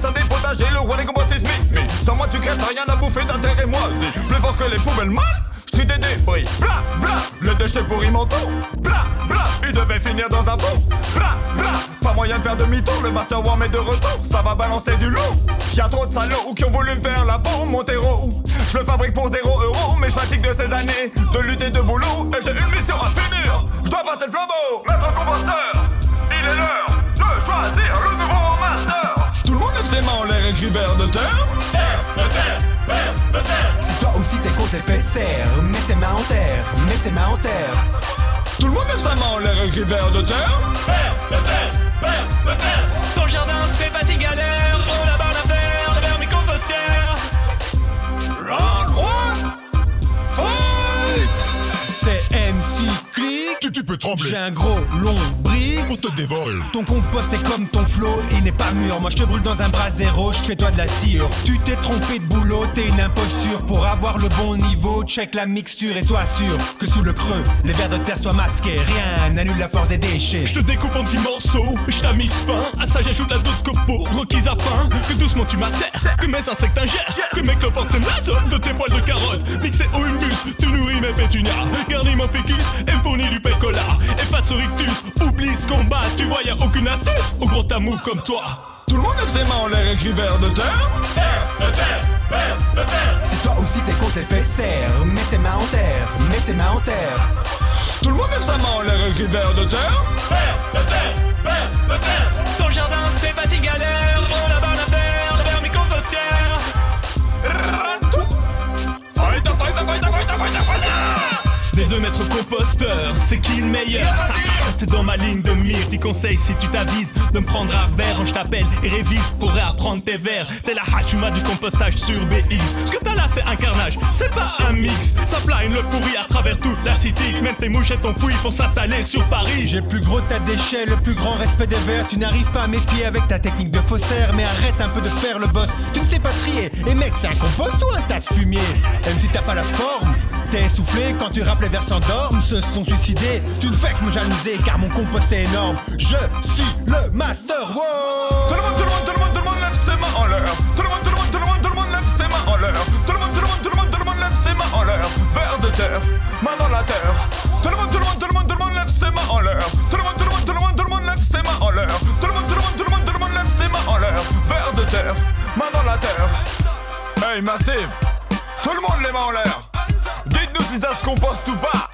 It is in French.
Personne des potagers, le roi des combats sismiques. Mais sans moi, tu crèves, rien à bouffer d'un terre et moisi. Plus fort que les poubelles, mal suis des débris. Bla bla, le déchet pourrit mon. Bla bla, il devait finir dans un pot. Bla bla, pas moyen de faire demi-tour. Le Master war est de retour, ça va balancer du lourd. Y'a trop de salauds qui ont voulu me faire la peau, mon terreau. Je le fabrique pour 0 euro, mais je fatigue de ces années de lutter de boulot. Vers de terre. Si toi aussi tes côtes fait serre, mets tes mains en terre, mets tes mains en terre. Tout le monde lève sa main en l'air vers de terre. Son jardin c'est pas si galère Trembler J'ai un gros long brique. pour te dévorer. Ton compost est comme ton flot, il n'est pas mûr. Moi je te brûle dans un bras zéro, je fais toi de la cire. Tu t'es trompé de boulot, t'es une imposture. Pour avoir le bon niveau, check la mixture et sois sûr que sous le creux, les vers de terre soient masqués. Rien n'annule la force des déchets. Je te découpe en petits morceaux, je t'amise fin À ça j'ajoute la dose copo, requise à faim Que doucement tu m'assères, que mes insectes ingèrent Que mes cloportes s'émasent de tes poils de carotte Mixé au humus, tu nourris mes pétunias Garnis mon fécus et fournis du oublie ce combat Tu vois y'a aucune astuce. Au gros tamou comme toi. Tout le monde lève ses mains en l'air et crie vers de terre. Si toi aussi tes côtes fait serre, mets tes mains en terre, mets tes mains en terre. Tout le monde lève sa main en l'air et crie vers de terre. Son Des deux maîtres composteurs, c'est qui le meilleur? T'es dans ma ligne de mire, t'y conseilles si tu t'avises De me prendre un verre quand je t'appelle et révise pour réapprendre tes vers. T'es la hachuma du compostage sur BX Ce que t'as là c'est un carnage, c'est pas un mix. Ça plane le pourri à travers toute la city Même tes mouches et ton fouille font s'installer sur Paris. J'ai le plus gros tas déchets, le plus grand respect des verts. Tu n'arrives pas à m'épier avec ta technique de faussaire, mais arrête un peu de faire le boss. Tu ne sais pas trier. Et mec, c'est un compost ou un tas de fumier? Même si t'as pas la forme, t'es essoufflé quand tu rappes les vers s'endorment, se sont suicidés. Tu ne fais que me jalouser car mon compost est énorme. Je suis le master. Tout Wow le monde, tout le monde, tout le monde, tout le monde lève ses mains en l'air Tout le monde, tout le monde, tout le monde, tout le monde lève ses mains en l'air Tout le monde, tout le monde, tout le monde, tout le monde lève ses mains en l'air Vers de terre, main dans la terre Tout le monde, tout le monde, tout le monde, tout le monde lève ses mains en l'air Tout le monde, tout le monde, tout le monde, tout le monde lève ses mains en l'air Tout le monde, tout le monde, tout le monde, tout le monde lève ses mains en l'air Vers de terre, main dans la terre Hey Massive, tout le monde les mains en l'air Dites-nous si ça se composte ou pas